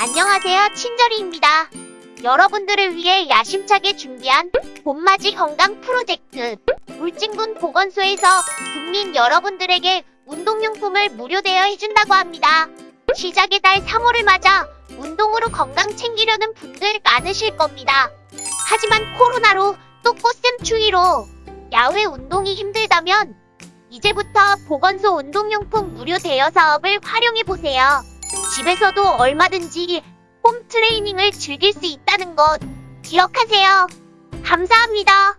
안녕하세요. 친절이입니다. 여러분들을 위해 야심차게 준비한 봄맞이 건강 프로젝트 울진군 보건소에서 국민 여러분들에게 운동용품을 무료 대여해준다고 합니다. 시작의 달 3월을 맞아 운동으로 건강 챙기려는 분들 많으실 겁니다. 하지만 코로나로 또 꽃샘 추위로 야외 운동이 힘들다면 이제부터 보건소 운동용품 무료 대여 사업을 활용해 보세요. 집에서도 얼마든지 홈 트레이닝을 즐길 수 있다는 것 기억하세요. 감사합니다.